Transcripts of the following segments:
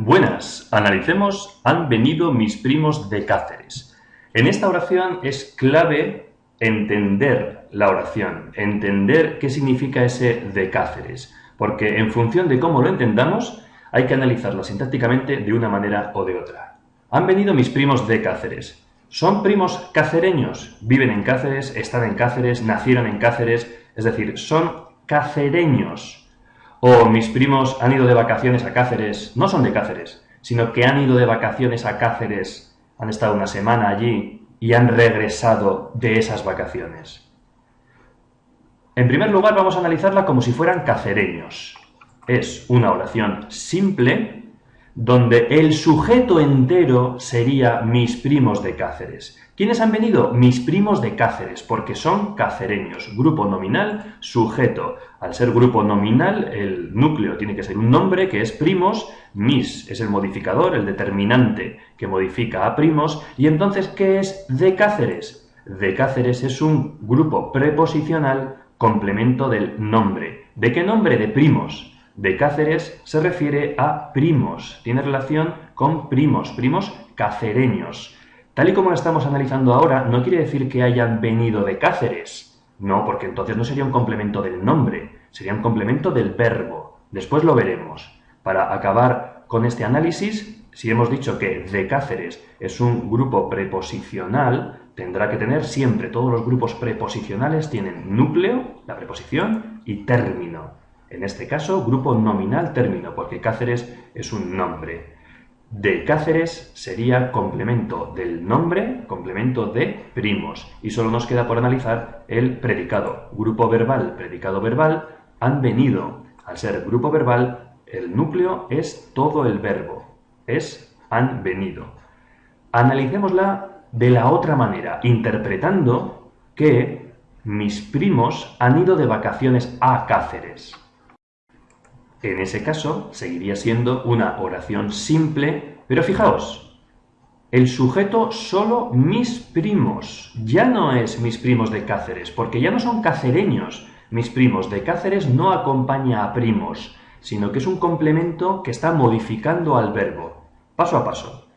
Buenas, analicemos han venido mis primos de Cáceres. En esta oración es clave entender la oración, entender qué significa ese de Cáceres, porque en función de cómo lo entendamos hay que analizarlo sintácticamente de una manera o de otra. Han venido mis primos de Cáceres. ¿Son primos cacereños? Viven en Cáceres, están en Cáceres, nacieron en Cáceres, es decir, son cacereños. O mis primos han ido de vacaciones a Cáceres, no son de Cáceres, sino que han ido de vacaciones a Cáceres, han estado una semana allí y han regresado de esas vacaciones. En primer lugar vamos a analizarla como si fueran cacereños. Es una oración simple donde el sujeto entero sería mis primos de Cáceres. ¿Quiénes han venido? Mis primos de Cáceres, porque son cacereños. Grupo nominal, sujeto. Al ser grupo nominal, el núcleo tiene que ser un nombre que es primos, mis es el modificador, el determinante que modifica a primos, y entonces, ¿qué es de Cáceres? De Cáceres es un grupo preposicional complemento del nombre. ¿De qué nombre? De primos de Cáceres se refiere a primos, tiene relación con primos, primos cacereños. Tal y como lo estamos analizando ahora, no quiere decir que hayan venido de Cáceres. No, porque entonces no sería un complemento del nombre, sería un complemento del verbo. Después lo veremos. Para acabar con este análisis, si hemos dicho que de Cáceres es un grupo preposicional, tendrá que tener siempre, todos los grupos preposicionales tienen núcleo, la preposición, y término. En este caso, grupo nominal término, porque Cáceres es un nombre. De Cáceres sería complemento del nombre, complemento de primos. Y solo nos queda por analizar el predicado. Grupo verbal, predicado verbal, han venido. Al ser grupo verbal, el núcleo es todo el verbo. Es han venido. Analicémosla de la otra manera, interpretando que mis primos han ido de vacaciones a Cáceres. En ese caso, seguiría siendo una oración simple, pero fijaos, el sujeto solo mis primos, ya no es mis primos de Cáceres, porque ya no son cacereños. Mis primos de Cáceres no acompaña a primos, sino que es un complemento que está modificando al verbo. Paso a paso.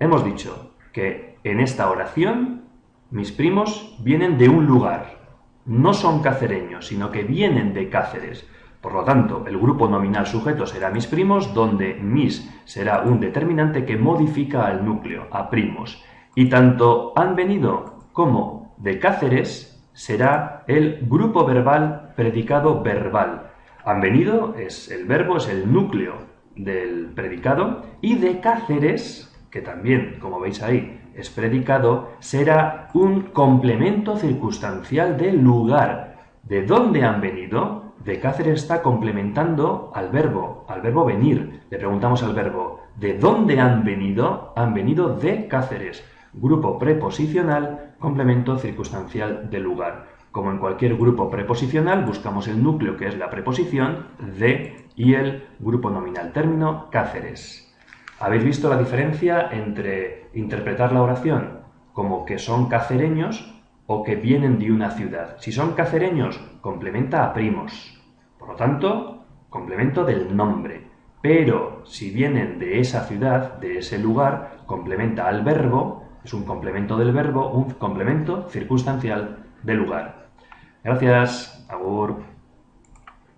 Hemos dicho que en esta oración mis primos vienen de un lugar. No son cacereños, sino que vienen de Cáceres. Por lo tanto, el grupo nominal sujeto será mis primos, donde mis será un determinante que modifica al núcleo, a primos. Y tanto han venido como de Cáceres será el grupo verbal predicado verbal. Han venido es el verbo, es el núcleo del predicado, y de Cáceres, que también, como veis ahí, es predicado, será un complemento circunstancial del lugar. ¿De dónde han venido? De Cáceres está complementando al verbo, al verbo venir. Le preguntamos al verbo, ¿de dónde han venido? Han venido de Cáceres. Grupo preposicional, complemento circunstancial del lugar. Como en cualquier grupo preposicional, buscamos el núcleo que es la preposición de y el grupo nominal término Cáceres. ¿Habéis visto la diferencia entre interpretar la oración como que son cacereños o que vienen de una ciudad? Si son cacereños, complementa a primos. Por lo tanto, complemento del nombre. Pero si vienen de esa ciudad, de ese lugar, complementa al verbo, es un complemento del verbo, un complemento circunstancial del lugar. Gracias, Agur.